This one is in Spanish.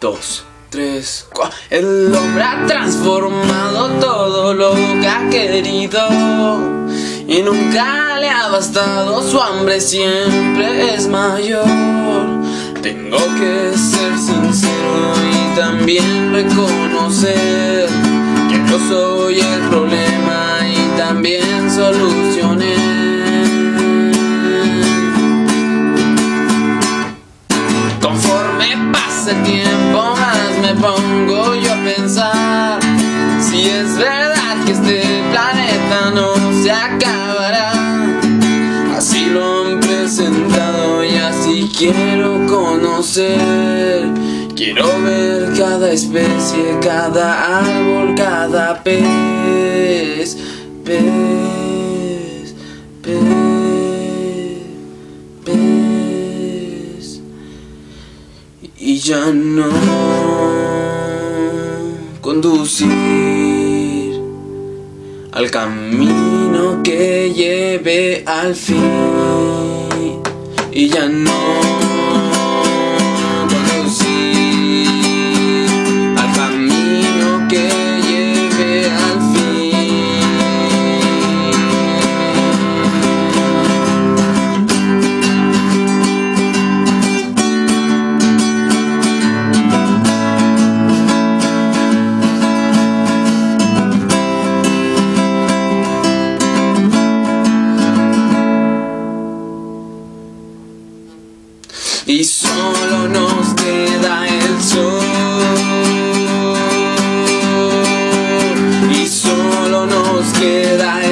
dos, tres, cuatro. El hombre ha transformado todo lo que ha querido y nunca le ha bastado. Su hambre siempre es mayor. Tengo que ser sincero y también reconocer que yo soy el problema y también solucioné. El tiempo más me pongo yo a pensar. Si es verdad que este planeta no se acabará Así lo han presentado y así quiero conocer. Quiero ver cada especie, cada árbol, cada pez, y ya no conducir al camino que lleve al fin. Y ya no y solo nos queda el sol. Y solo nos queda el